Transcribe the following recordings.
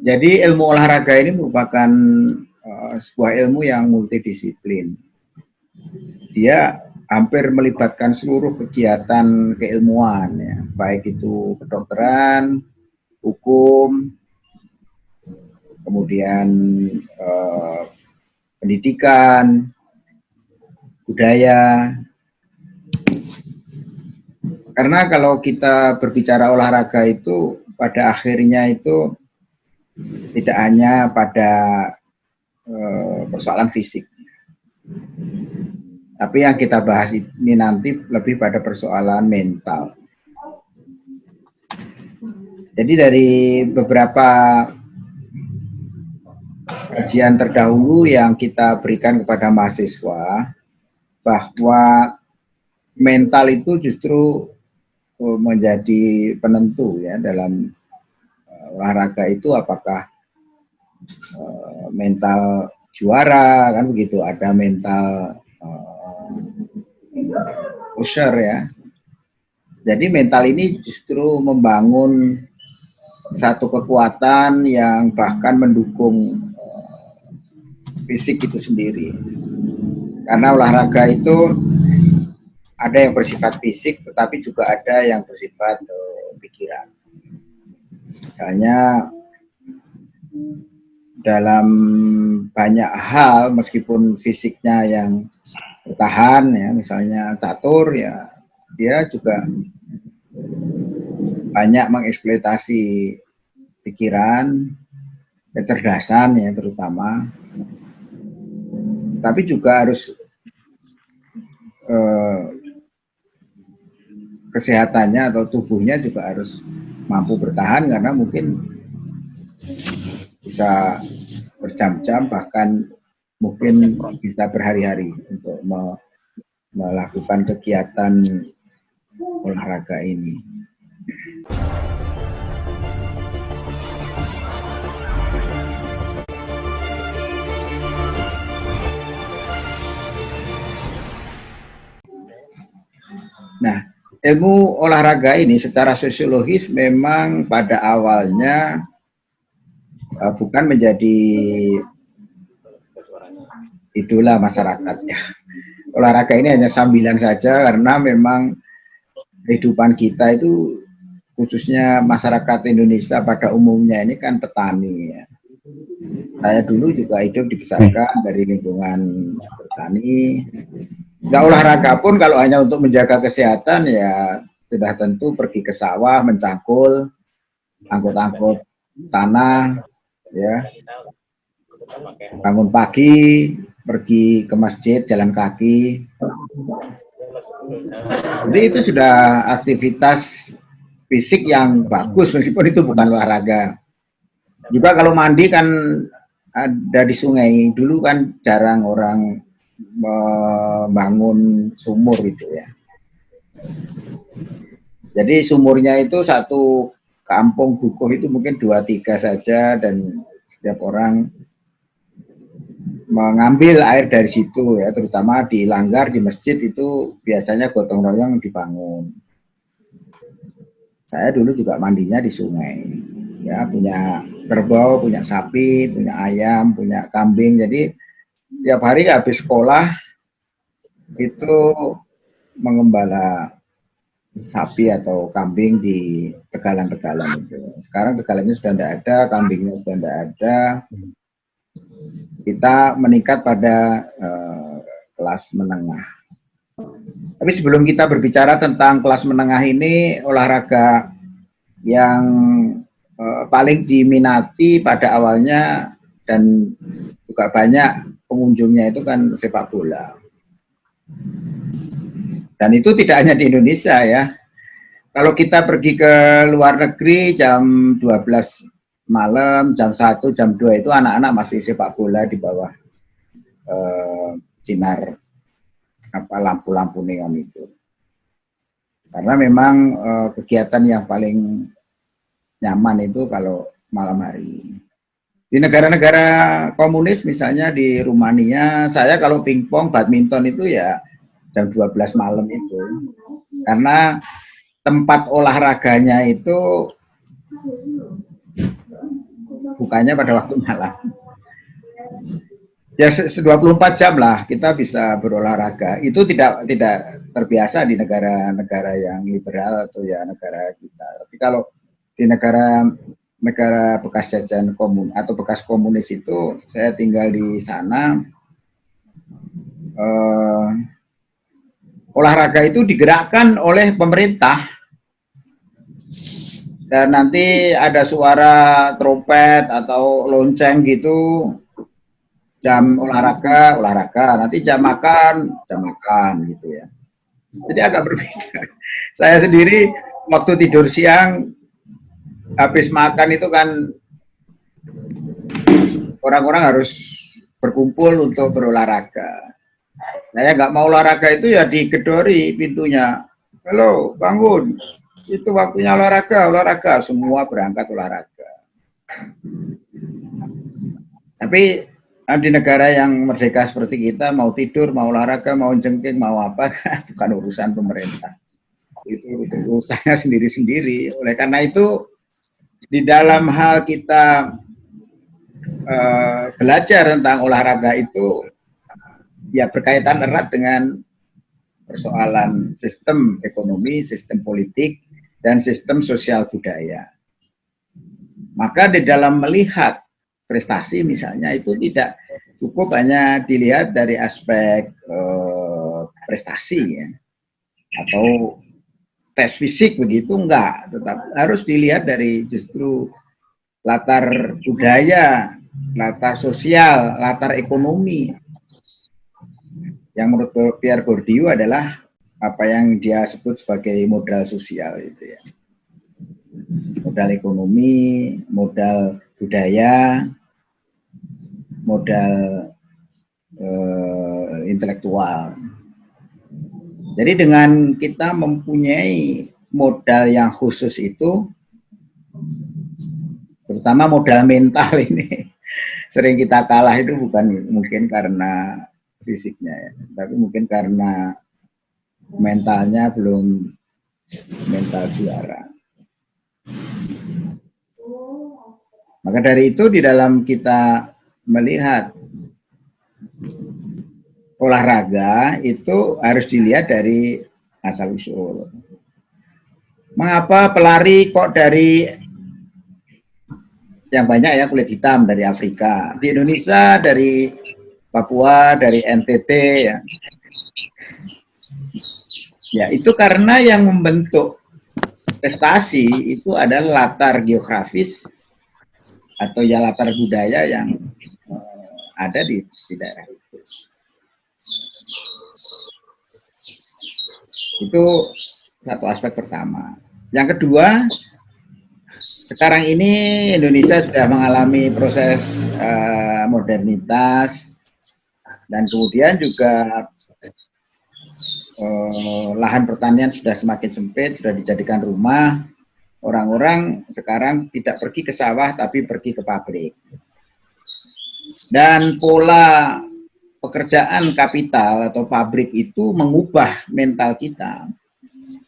Jadi ilmu olahraga ini merupakan uh, sebuah ilmu yang multidisiplin. Dia hampir melibatkan seluruh kegiatan keilmuan, ya, baik itu kedokteran, hukum, kemudian uh, pendidikan, budaya. Karena kalau kita berbicara olahraga itu pada akhirnya itu tidak hanya pada uh, persoalan fisik. Tapi yang kita bahas ini nanti lebih pada persoalan mental. Jadi dari beberapa kajian terdahulu yang kita berikan kepada mahasiswa, bahwa mental itu justru uh, menjadi penentu ya dalam olahraga itu apakah uh, mental juara kan begitu. Ada mental pusher ya. Jadi mental ini justru membangun satu kekuatan yang bahkan mendukung fisik itu sendiri. Karena olahraga itu ada yang bersifat fisik, tetapi juga ada yang bersifat uh, pikiran. Misalnya dalam banyak hal, meskipun fisiknya yang bertahan, ya, misalnya catur, ya dia juga banyak mengeksploitasi pikiran, kecerdasan ya terutama, tapi juga harus eh, kesehatannya atau tubuhnya juga harus mampu bertahan karena mungkin bisa berjam-jam bahkan mungkin bisa berhari-hari untuk me melakukan kegiatan olahraga ini. Ilmu olahraga ini secara sosiologis memang pada awalnya uh, bukan menjadi idola masyarakat ya. Olahraga ini hanya sambilan saja karena memang kehidupan kita itu khususnya masyarakat Indonesia pada umumnya ini kan petani ya. Saya dulu juga hidup dibesarkan dari lingkungan petani, nggak olahraga pun kalau hanya untuk menjaga kesehatan ya sudah tentu pergi ke sawah mencangkul angkut-angkut tanah ya. Bangun pagi pergi ke masjid jalan kaki. Jadi itu sudah aktivitas fisik yang bagus meskipun itu bukan olahraga. Juga kalau mandi kan ada di sungai. Dulu kan jarang orang membangun sumur gitu ya. Jadi sumurnya itu satu kampung dukuh itu mungkin dua tiga saja dan setiap orang mengambil air dari situ ya terutama di langgar di masjid itu biasanya gotong royong dibangun. Saya dulu juga mandinya di sungai ya punya kerbau, punya sapi, punya ayam, punya kambing jadi tiap hari habis sekolah itu mengembala sapi atau kambing di tegalan-tegalan itu. Sekarang tegalannya sudah tidak ada, kambingnya sudah tidak ada. Kita meningkat pada uh, kelas menengah. Tapi sebelum kita berbicara tentang kelas menengah ini, olahraga yang uh, paling diminati pada awalnya dan juga banyak pengunjungnya itu kan sepak bola. Dan itu tidak hanya di Indonesia ya. Kalau kita pergi ke luar negeri jam 12 malam, jam 1, jam 2 itu anak-anak masih sepak bola di bawah eh, sinar apa lampu-lampu neon itu. Karena memang eh, kegiatan yang paling nyaman itu kalau malam hari. Di negara-negara komunis misalnya di Rumania, saya kalau pingpong, badminton itu ya jam 12 malam itu. Karena tempat olahraganya itu bukannya pada waktu malam. Ya 24 jam lah kita bisa berolahraga. Itu tidak tidak terbiasa di negara-negara yang liberal atau ya negara kita. Tapi kalau di negara negara bekas jajahan komun atau bekas komunis itu. Saya tinggal di sana. Eh, olahraga itu digerakkan oleh pemerintah. Dan nanti ada suara trompet atau lonceng gitu. Jam olahraga olahraga. Nanti jam makan jam makan gitu ya. Jadi agak berbeda. Saya sendiri waktu tidur siang habis makan itu kan orang-orang harus berkumpul untuk berolahraga saya nggak mau olahraga itu ya digedori pintunya halo bangun itu waktunya olahraga, olahraga, semua berangkat olahraga. Tapi ah, di negara yang merdeka seperti kita, mau tidur, mau olahraga, mau jengking, mau apa, bukan urusan pemerintah. Itu urusannya sendiri-sendiri. Oleh karena itu, di dalam hal kita uh, belajar tentang olahraga itu, ya berkaitan erat dengan persoalan sistem ekonomi, sistem politik, dan sistem sosial budaya. Maka di dalam melihat prestasi misalnya itu tidak cukup hanya dilihat dari aspek eh, prestasi ya atau tes fisik begitu enggak, tetap harus dilihat dari justru latar budaya, latar sosial, latar ekonomi. Yang menurut Pierre Bourdieu adalah apa yang dia sebut sebagai modal sosial itu ya. Modal ekonomi, modal budaya, modal uh, intelektual. Jadi dengan kita mempunyai modal yang khusus itu, terutama modal mental ini, sering kita kalah itu bukan mungkin karena fisiknya ya, tapi mungkin karena mentalnya belum mental juara. Maka dari itu di dalam kita melihat olahraga itu harus dilihat dari asal usul. Mengapa pelari kok dari yang banyak ya kulit hitam dari Afrika, di Indonesia dari Papua, dari NTT ya. Ya, itu karena yang membentuk prestasi itu adalah latar geografis atau ya latar budaya yang uh, ada di, di daerah itu. Satu aspek pertama. Yang kedua, sekarang ini Indonesia sudah mengalami proses uh, modernitas dan kemudian juga eh, lahan pertanian sudah semakin sempit, sudah dijadikan rumah. Orang-orang sekarang tidak pergi ke sawah, tapi pergi ke pabrik. Dan pola pekerjaan kapital atau pabrik itu mengubah mental kita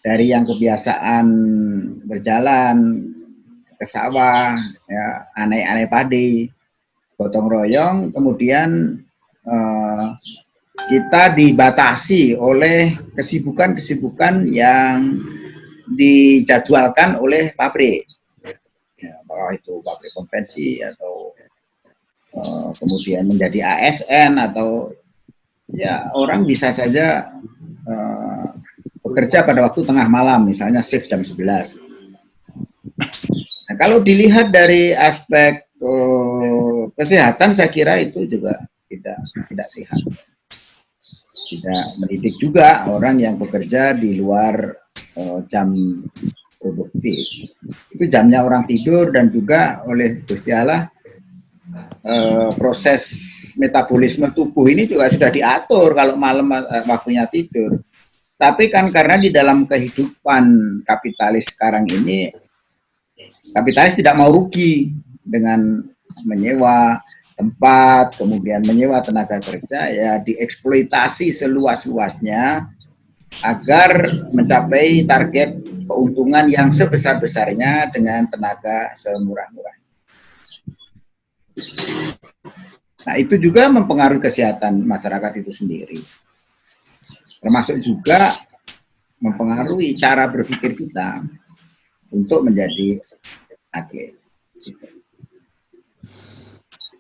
dari yang kebiasaan berjalan ke sawah, ya, aneh-aneh padi, gotong royong, kemudian eh, kita dibatasi oleh kesibukan-kesibukan yang dijadwalkan oleh pabrik. Ya, itu pabrik konvensi atau uh, kemudian menjadi ASN atau ya orang bisa saja uh, bekerja pada waktu tengah malam, misalnya shift jam 11. Nah, kalau dilihat dari aspek uh, kesehatan, saya kira itu juga tidak tidak sehat tidak mendidik juga orang yang bekerja di luar uh, jam produktif. Itu jamnya orang tidur dan juga oleh Gusti Allah uh, proses metabolisme tubuh ini juga sudah diatur kalau malam uh, waktunya tidur. Tapi kan karena di dalam kehidupan kapitalis sekarang ini kapitalis tidak mau rugi dengan menyewa tempat, kemudian menyewa tenaga kerja, ya dieksploitasi seluas-luasnya agar mencapai target keuntungan yang sebesar-besarnya dengan tenaga semurah-murah. Nah, itu juga mempengaruhi kesehatan masyarakat itu sendiri. Termasuk juga mempengaruhi cara berpikir kita untuk menjadi atlet.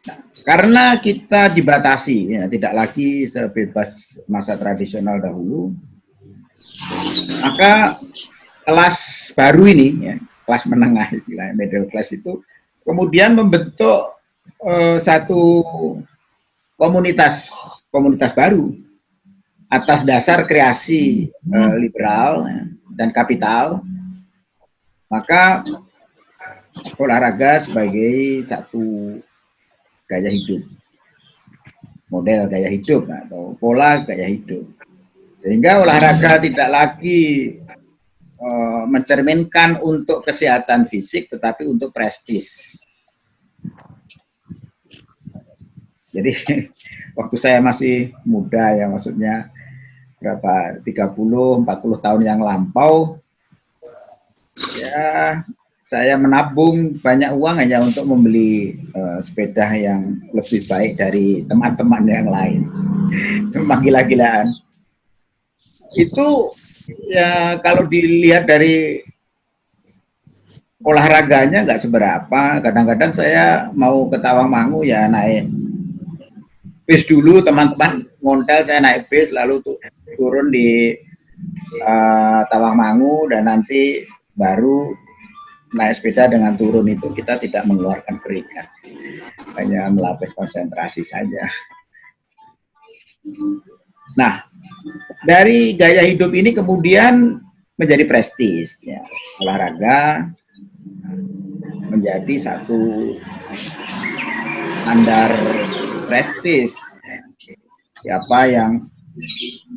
Nah, karena kita dibatasi, ya, tidak lagi sebebas masa tradisional dahulu, maka kelas baru ini, ya, kelas menengah istilahnya middle class itu, kemudian membentuk uh, satu komunitas komunitas baru atas dasar kreasi uh, liberal dan kapital. Maka olahraga sebagai satu gaya hidup model gaya hidup atau pola gaya hidup. Sehingga olahraga tidak lagi uh, mencerminkan untuk kesehatan fisik tetapi untuk prestis Jadi waktu saya masih muda ya maksudnya berapa 30 40 tahun yang lampau ya saya menabung banyak uang hanya untuk membeli uh, sepeda yang lebih baik dari teman-teman yang lain. Memang gila-gilaan. Itu ya kalau dilihat dari olahraganya nggak seberapa. Kadang-kadang saya mau ke Tawangmangu ya naik bis dulu teman-teman. Ngontel saya naik bis lalu tuh turun di uh, Tawangmangu dan nanti baru naik sepeda dengan turun itu. Kita tidak mengeluarkan keringat. Hanya melatih konsentrasi saja. Nah dari gaya hidup ini kemudian menjadi prestis ya. Olahraga menjadi satu standar prestis. Siapa yang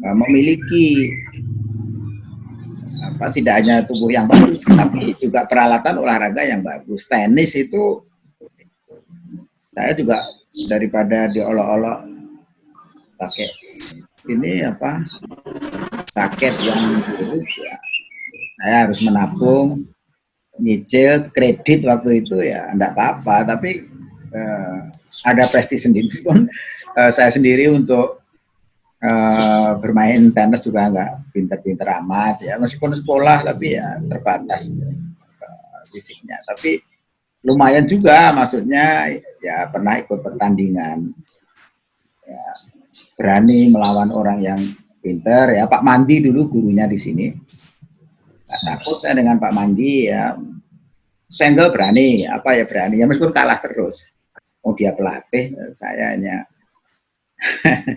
uh, memiliki apa tidak hanya tubuh yang bagus tapi juga peralatan olahraga yang bagus. Tenis itu saya juga daripada diolok-olok pakai ini apa sakit yang buruk ya. Saya harus menabung nyicil kredit waktu itu ya enggak apa-apa. Tapi eh, ada prestis sendiri pun uh, saya sendiri untuk uh, bermain tenis juga nggak pinter-pinter amat ya. Meskipun sekolah tapi ya terbatas uh, fisiknya. Tapi lumayan juga maksudnya ya pernah ikut pertandingan. Ya, berani melawan orang yang pinter ya. Pak Mandi dulu gurunya di sini. Gak takut saya dengan Pak Mandi ya. Senggel berani apa ya berani. Ya meskipun kalah terus oh dia pelatih saya hanya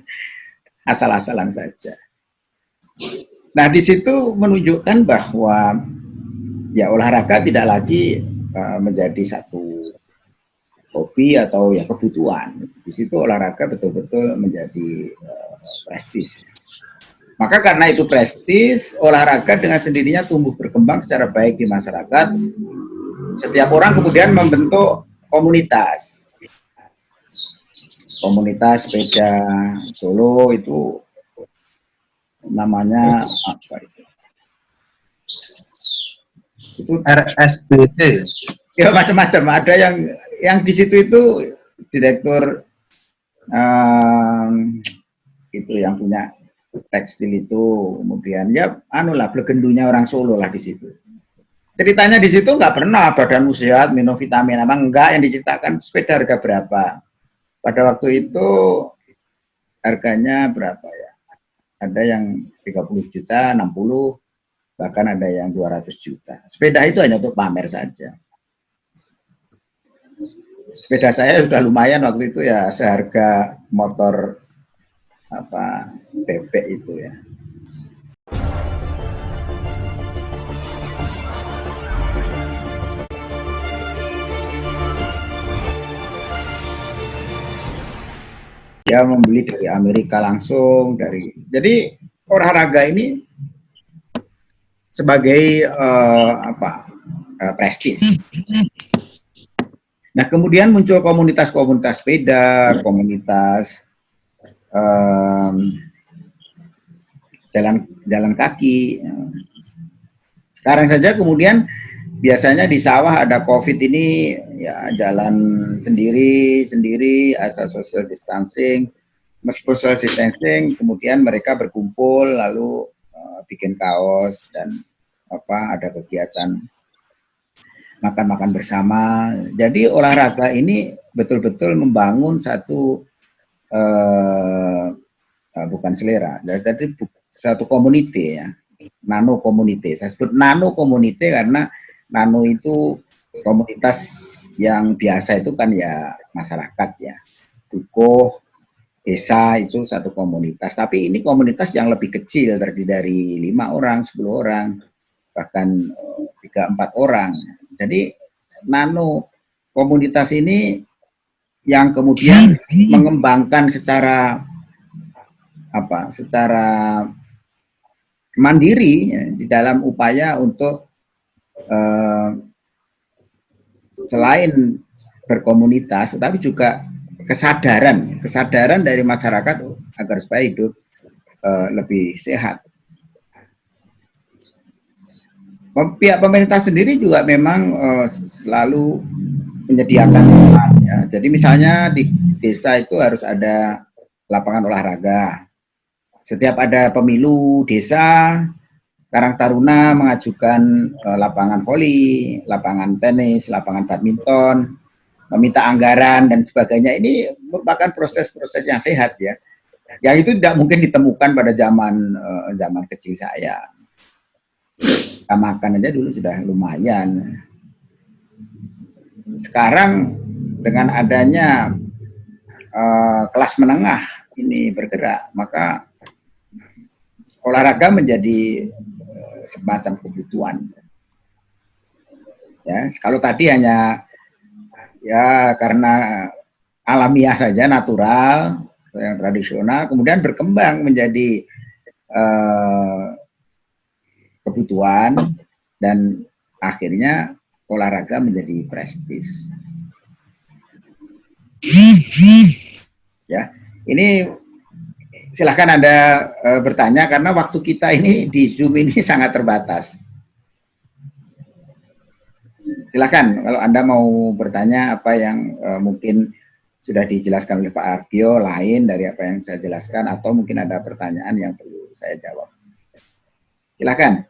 asal-asalan saja. Nah di situ menunjukkan bahwa ya olahraga tidak lagi uh, menjadi satu hobi atau ya kebutuhan. Di situ olahraga betul-betul menjadi uh, prestis. Maka karena itu prestis olahraga dengan sendirinya tumbuh berkembang secara baik di masyarakat. Setiap orang kemudian membentuk komunitas komunitas sepeda Solo itu namanya apa itu? Itu RSBT. Ya macam-macam. Ada yang yang di situ itu direktur um, itu yang punya tekstil itu kemudian ya anu lah legendunya orang Solo lah di situ ceritanya di situ nggak pernah badan sehat minum vitamin apa enggak yang diceritakan sepeda harga berapa pada waktu itu harganya berapa ya? Ada yang 30 juta, 60, bahkan ada yang 200 juta. Sepeda itu hanya untuk pamer saja. Sepeda saya sudah lumayan waktu itu ya seharga motor apa bebek itu ya. Dia membeli dari Amerika langsung dari jadi olahraga ini sebagai uh, apa uh, prestis. Nah kemudian muncul komunitas-komunitas sepeda, komunitas um, jalan jalan kaki. Sekarang saja kemudian biasanya di sawah ada COVID ini ya jalan sendiri sendiri asal social distancing, meskipun social distancing, kemudian mereka berkumpul lalu uh, bikin kaos dan apa ada kegiatan makan-makan bersama. Jadi olahraga ini betul-betul membangun satu uh, uh, bukan selera, jadi satu komuniti ya, nano komuniti. Saya sebut nano komuniti karena nano itu komunitas yang biasa itu kan ya masyarakat ya. Dukuh desa itu satu komunitas. Tapi ini komunitas yang lebih kecil terdiri dari lima orang sepuluh orang bahkan eh, tiga empat orang. Jadi nano komunitas ini yang kemudian mengembangkan secara apa secara mandiri ya, di dalam upaya untuk uh, selain berkomunitas, tetapi juga kesadaran, kesadaran dari masyarakat agar supaya hidup uh, lebih sehat. Pihak pemerintah sendiri juga memang uh, selalu menyediakan tempat. Ya. Jadi misalnya di desa itu harus ada lapangan olahraga. Setiap ada pemilu desa, Karang Taruna mengajukan uh, lapangan voli, lapangan tenis, lapangan badminton, meminta anggaran dan sebagainya. Ini merupakan proses-proses yang sehat ya. Yang itu tidak mungkin ditemukan pada zaman uh, zaman kecil saya. Kita makan aja dulu sudah lumayan. Sekarang dengan adanya uh, kelas menengah ini bergerak, maka olahraga menjadi semacam kebutuhan. Ya, kalau tadi hanya ya karena alamiah saja, natural, yang tradisional, kemudian berkembang menjadi uh, kebutuhan dan akhirnya olahraga menjadi prestis. Ya, ini silahkan Anda e, bertanya karena waktu kita ini di Zoom ini sangat terbatas. Silahkan kalau Anda mau bertanya apa yang e, mungkin sudah dijelaskan oleh Pak Argio lain dari apa yang saya jelaskan atau mungkin ada pertanyaan yang perlu saya jawab. Silahkan.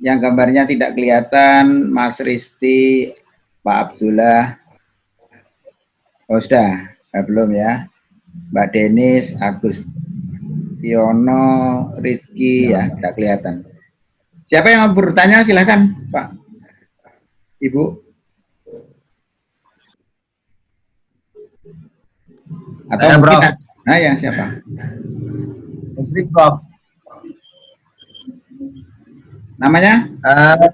Yang gambarnya tidak kelihatan, Mas Risti, Pak Abdullah. Oh sudah, eh, belum ya. Mbak Denis, Agus Tiono, Rizky, ya, tidak kelihatan. Siapa yang mau bertanya, silahkan, Pak. Ibu. Atau Saya, mungkin, Prof. nah ya, siapa? Hendrik, Prof. Namanya? Uh,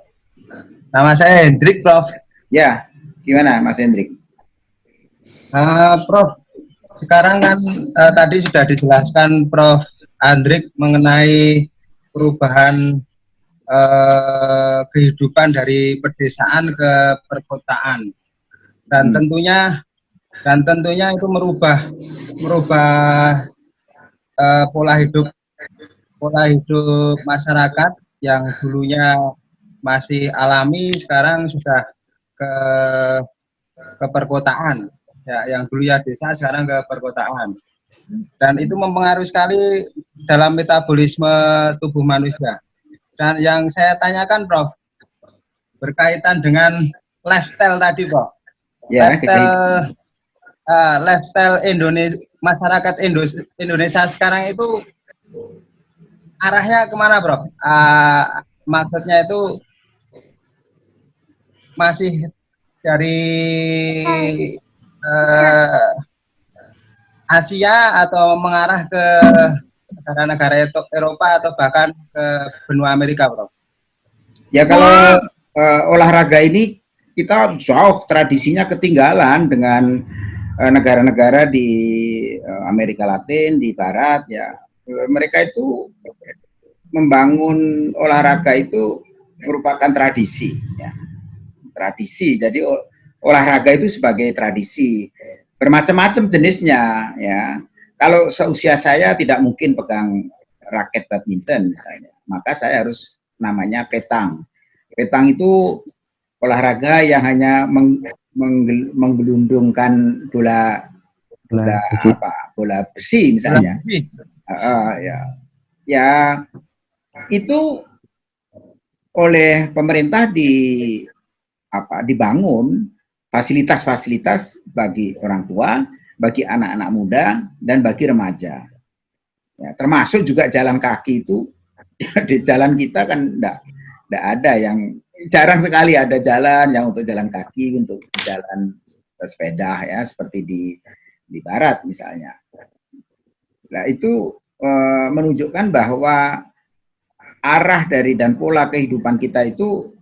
nama saya Hendrik, Prof. Ya, gimana Mas Hendrik? Uh, Prof, sekarang kan uh, tadi sudah dijelaskan Prof. Andrik mengenai perubahan uh, kehidupan dari pedesaan ke perkotaan dan hmm. tentunya dan tentunya itu merubah merubah uh, pola hidup pola hidup masyarakat yang dulunya masih alami sekarang sudah ke ke perkotaan ya yang dulu ya desa sekarang ke perkotaan. Dan itu mempengaruhi sekali dalam metabolisme tubuh manusia. Dan yang saya tanyakan Prof berkaitan dengan lifestyle tadi Prof. Ya, lifestyle uh, lifestyle Indonesia masyarakat Indonesia sekarang itu arahnya ke mana Prof? Uh, maksudnya itu masih dari uh, Asia atau mengarah ke negara-negara Eropa atau bahkan ke benua Amerika, Bro? Ya kalau uh, olahraga ini kita jauh tradisinya ketinggalan dengan eh, negara-negara uh, di uh, Amerika Latin, di Barat, ya mereka itu membangun olahraga itu merupakan tradisi, ya tradisi. Jadi olahraga itu sebagai tradisi bermacam-macam jenisnya ya kalau seusia saya tidak mungkin pegang raket badminton misalnya maka saya harus namanya petang Petang itu olahraga yang hanya meng, meng, menggelundungkan bola bola besi. apa bola besi misalnya. Bola besi. Uh, ya, ya itu oleh pemerintah di apa dibangun fasilitas-fasilitas bagi orang tua, bagi anak-anak muda dan bagi remaja. Ya, termasuk juga jalan kaki itu di jalan kita kan enggak tidak ada yang jarang sekali ada jalan yang untuk jalan kaki untuk jalan sepeda ya seperti di di barat misalnya. Nah itu e, menunjukkan bahwa arah dari dan pola kehidupan kita itu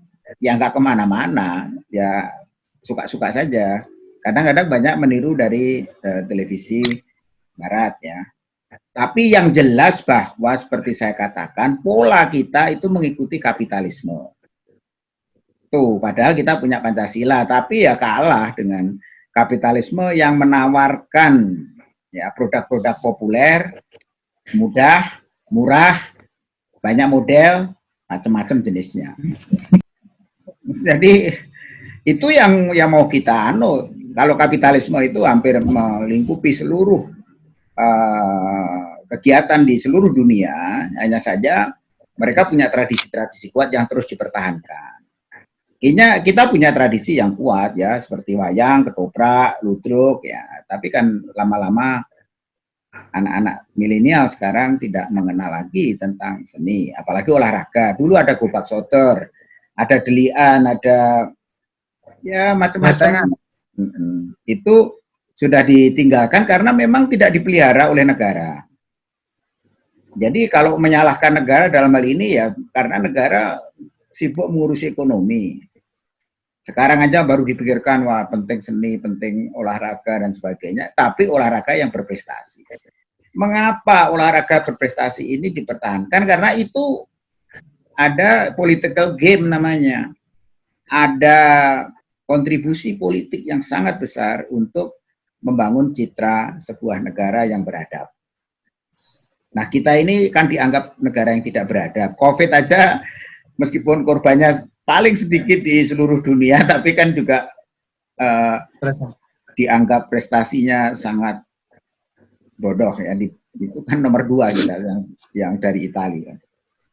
yang nggak ke mana-mana ya suka-suka saja. Kadang-kadang banyak meniru dari e, televisi barat ya. Tapi yang jelas bahwa seperti saya katakan, pola kita itu mengikuti kapitalisme. Tuh, padahal kita punya Pancasila, tapi ya kalah dengan kapitalisme yang menawarkan ya produk-produk populer, mudah, murah, banyak model, macam-macam jenisnya. Jadi itu yang yang mau kita anu. Kalau kapitalisme itu hampir melingkupi seluruh uh, kegiatan di seluruh dunia, hanya saja mereka punya tradisi-tradisi kuat yang terus dipertahankan. Kita punya tradisi yang kuat ya, seperti wayang, ketoprak, ludruk ya. Tapi kan lama-lama anak-anak milenial sekarang tidak mengenal lagi tentang seni, apalagi olahraga. Dulu ada gobak soter, ada delian, ada ya macam-macam. Itu sudah ditinggalkan karena memang tidak dipelihara oleh negara. Jadi kalau menyalahkan negara dalam hal ini ya karena negara sibuk mengurusi ekonomi. Sekarang aja baru dipikirkan, wah penting seni, penting olahraga dan sebagainya, tapi olahraga yang berprestasi. Mengapa olahraga berprestasi ini dipertahankan? Karena itu ada political game namanya. Ada kontribusi politik yang sangat besar untuk membangun citra sebuah negara yang beradab. Nah, kita ini kan dianggap negara yang tidak beradab. COVID aja, meskipun korbannya paling sedikit di seluruh dunia, tapi kan juga uh, dianggap prestasinya sangat bodoh ya. Itu kan nomor dua kita yang, yang dari Italia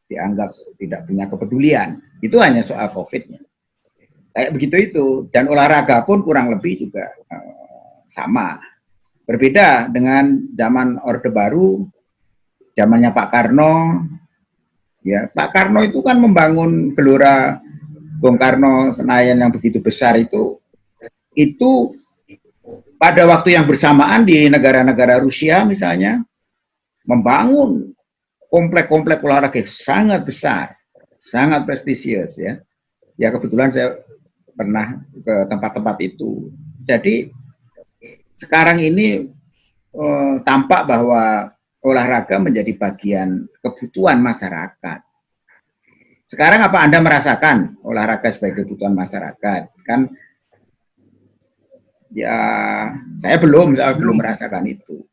dianggap tidak punya kepedulian. Itu hanya soal COVID-nya. Kayak begitu itu dan olahraga pun kurang lebih juga uh, sama. Berbeda dengan zaman Orde Baru, zamannya Pak Karno. Ya, Pak Karno itu kan membangun gelora Bung Karno Senayan yang begitu besar itu itu pada waktu yang bersamaan di negara-negara Rusia misalnya membangun komplek-komplek olahraga sangat besar, sangat prestisius ya. Ya kebetulan saya pernah ke tempat-tempat itu. Jadi sekarang ini eh, tampak bahwa olahraga menjadi bagian kebutuhan masyarakat. Sekarang apa Anda merasakan olahraga sebagai kebutuhan masyarakat? Kan ya saya belum, saya belum merasakan itu.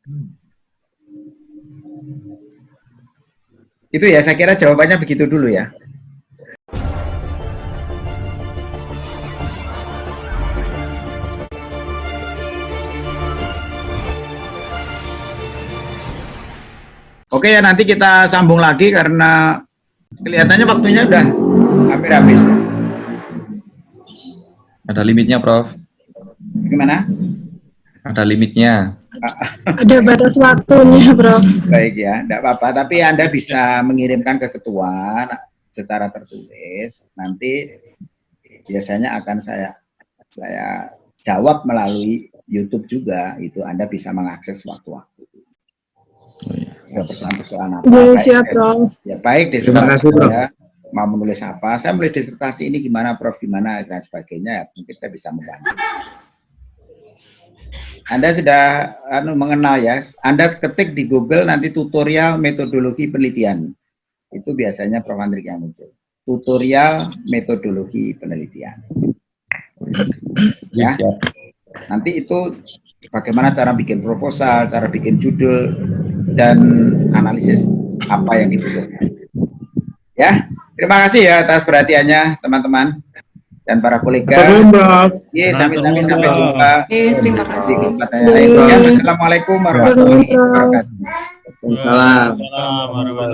Itu ya, saya kira jawabannya begitu dulu ya. Oke ya nanti kita sambung lagi karena Kelihatannya waktunya udah hampir habis. Ada limitnya, Prof. Gimana? Ada limitnya. Ada batas waktunya, Prof. Baik ya, tidak apa-apa. Tapi Anda bisa mengirimkan ke ketua secara tertulis. Nanti biasanya akan saya saya jawab melalui YouTube juga. Itu Anda bisa mengakses waktu-waktu. Oh, iya persoalan-persoalan apa. Ya, siap, Prof. Ya, baik, Terima kasih, Prof. Ya, mau menulis apa, saya menulis disertasi ini gimana, Prof, gimana, dan sebagainya, ya, mungkin saya bisa membantu. Anda sudah anu, mengenal ya, Anda ketik di Google nanti tutorial metodologi penelitian. Itu biasanya Prof. Andrik yang muncul. Tutorial metodologi penelitian. Ya. Nanti itu bagaimana cara bikin proposal, cara bikin judul, dan analisis apa yang dibutuhkan. Ya, Terima kasih ya atas perhatiannya teman-teman dan para kolega. Iya, sampai-sampai sampai jumpa. Terima kasih. Ya, Assalamualaikum warahmatullahi wabarakatuh. Waalaikumsalam.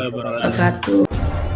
Wabarakatuh.